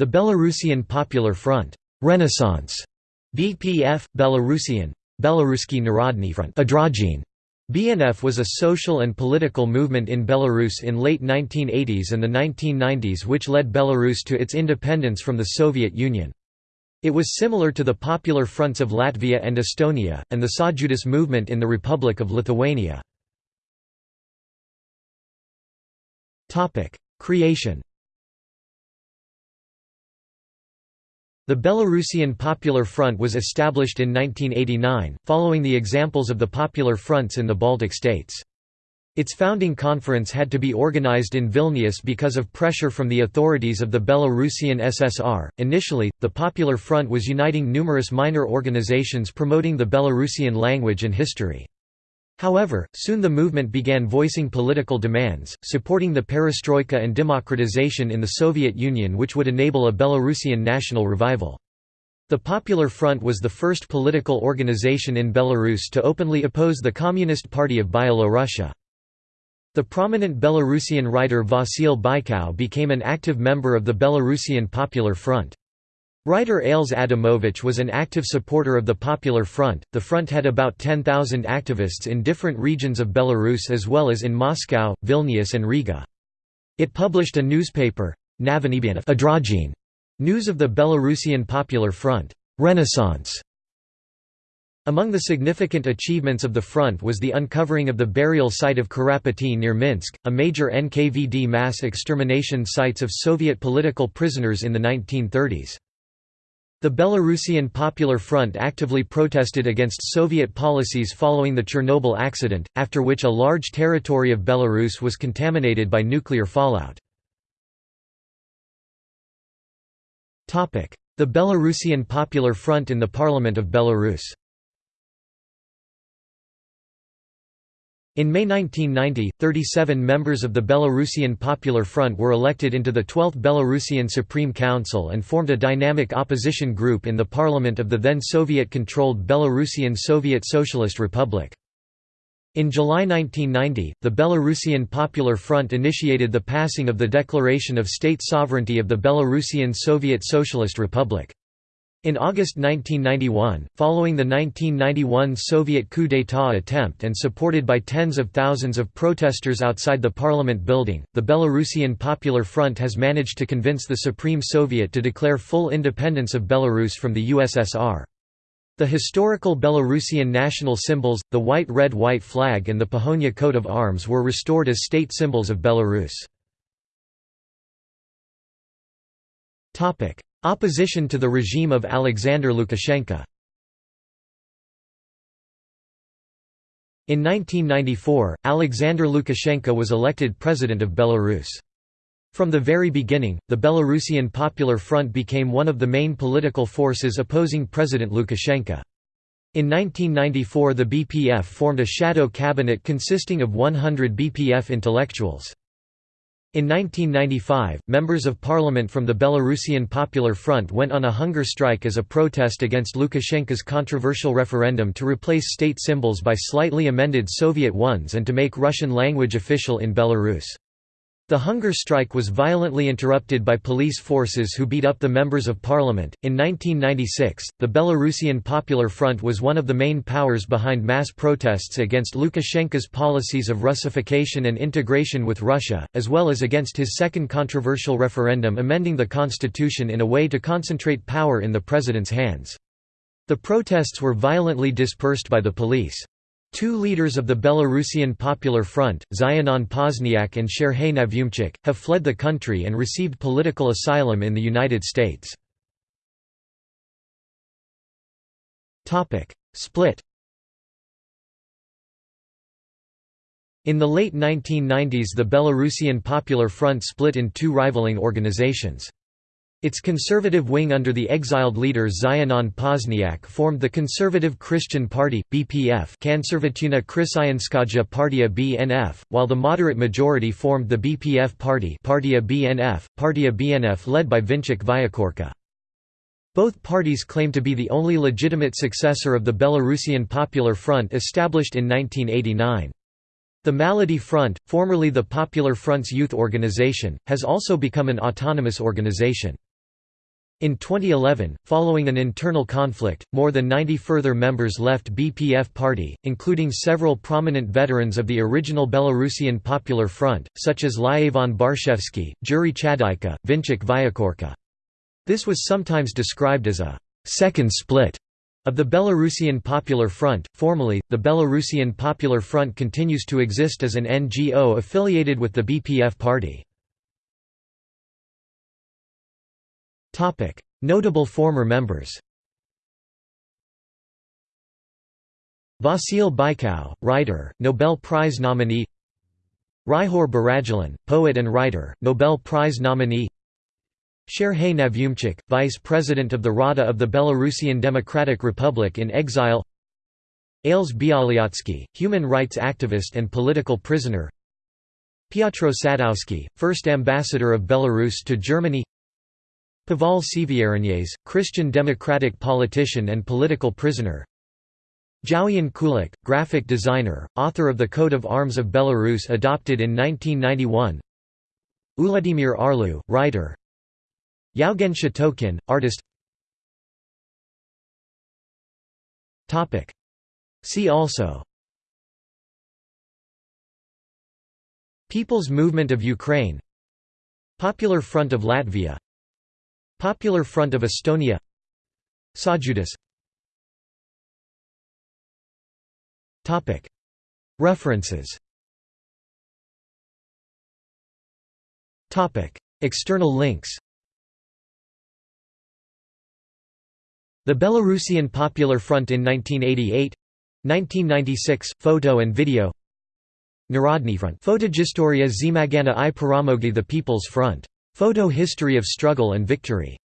The Belarusian Popular Front. Renaissance. BPF, Belarusian, Belaruski Narodny Front. BNF was a social and political movement in Belarus in late 1980s and the 1990s which led Belarus to its independence from the Soviet Union. It was similar to the Popular Fronts of Latvia and Estonia, and the Sąjūdis movement in the Republic of Lithuania. Creation The Belarusian Popular Front was established in 1989, following the examples of the Popular Fronts in the Baltic states. Its founding conference had to be organized in Vilnius because of pressure from the authorities of the Belarusian SSR. Initially, the Popular Front was uniting numerous minor organizations promoting the Belarusian language and history. However, soon the movement began voicing political demands, supporting the perestroika and democratization in the Soviet Union which would enable a Belarusian national revival. The Popular Front was the first political organization in Belarus to openly oppose the Communist Party of Byelorussia. The prominent Belarusian writer Vasil Bykau became an active member of the Belarusian Popular Front. Writer Ales Adamovich was an active supporter of the Popular Front. The front had about 10,000 activists in different regions of Belarus as well as in Moscow, Vilnius, and Riga. It published a newspaper, Odradzhenie, News of the Belarusian Popular Front, Renaissance. Among the significant achievements of the front was the uncovering of the burial site of Kurapaty near Minsk, a major NKVD mass extermination sites of Soviet political prisoners in the 1930s. The Belarusian Popular Front actively protested against Soviet policies following the Chernobyl accident, after which a large territory of Belarus was contaminated by nuclear fallout. The Belarusian Popular Front in the Parliament of Belarus In May 1990, 37 members of the Belarusian Popular Front were elected into the 12th Belarusian Supreme Council and formed a dynamic opposition group in the parliament of the then Soviet-controlled Belarusian Soviet Socialist Republic. In July 1990, the Belarusian Popular Front initiated the passing of the Declaration of State Sovereignty of the Belarusian Soviet Socialist Republic. In August 1991, following the 1991 Soviet coup d'état attempt and supported by tens of thousands of protesters outside the parliament building, the Belarusian Popular Front has managed to convince the Supreme Soviet to declare full independence of Belarus from the USSR. The historical Belarusian national symbols, the white-red-white flag and the Pahonia coat of arms were restored as state symbols of Belarus. Opposition to the regime of Alexander Lukashenko In 1994, Alexander Lukashenko was elected president of Belarus. From the very beginning, the Belarusian Popular Front became one of the main political forces opposing President Lukashenko. In 1994 the BPF formed a shadow cabinet consisting of 100 BPF intellectuals. In 1995, members of parliament from the Belarusian Popular Front went on a hunger strike as a protest against Lukashenko's controversial referendum to replace state symbols by slightly amended Soviet ones and to make Russian language official in Belarus. The hunger strike was violently interrupted by police forces who beat up the members of parliament. In 1996, the Belarusian Popular Front was one of the main powers behind mass protests against Lukashenko's policies of Russification and integration with Russia, as well as against his second controversial referendum amending the constitution in a way to concentrate power in the president's hands. The protests were violently dispersed by the police. Two leaders of the Belarusian Popular Front, Zianon Pozniak and Serhei Navumchyk, have fled the country and received political asylum in the United States. Split In the late 1990s the Belarusian Popular Front split in two rivaling organizations. Its conservative wing under the exiled leader Zianon Pozniak formed the Conservative Christian Party, BPF Konservatyvna Christianskaja Partia BNF, while the moderate majority formed the BPF Party Partia BNF, Partia BNF led by Vincik Vyacheorka. Both parties claim to be the only legitimate successor of the Belarusian Popular Front established in 1989. The Malady Front, formerly the Popular Front's youth organization, has also become an autonomous organization. In 2011, following an internal conflict, more than 90 further members left BPF party, including several prominent veterans of the original Belarusian Popular Front, such as Lyevon Barshevsky, Juri Chadyka, Vinchik Vyakorka. This was sometimes described as a second split of the Belarusian Popular Front. Formally, the Belarusian Popular Front continues to exist as an NGO affiliated with the BPF party. Topic: Notable former members. Vasil Bykau, writer, Nobel Prize nominee. Ryhor Baradulin, poet and writer, Nobel Prize nominee. Serhei Navumchyk, vice president of the Rada of the Belarusian Democratic Republic in exile. Ales Bialyatsky, human rights activist and political prisoner. Piotr Sadowski, first ambassador of Belarus to Germany. Pavel Sevieranyez, Christian democratic politician and political prisoner. Zhaoyan Kulik, graphic designer, author of the Coat of Arms of Belarus adopted in 1991 Uladimir Arlou, writer. Yaugen Shatokin, artist. See also. People's Movement of Ukraine. Popular Front of Latvia Popular Front of Estonia. Sajudis References. External links. The Belarusian Popular Front in 1988 1996, photo and video. Narodny Front. Fotohistoria Zmagana i Paramogi The People's Front Photo History of Struggle and Victory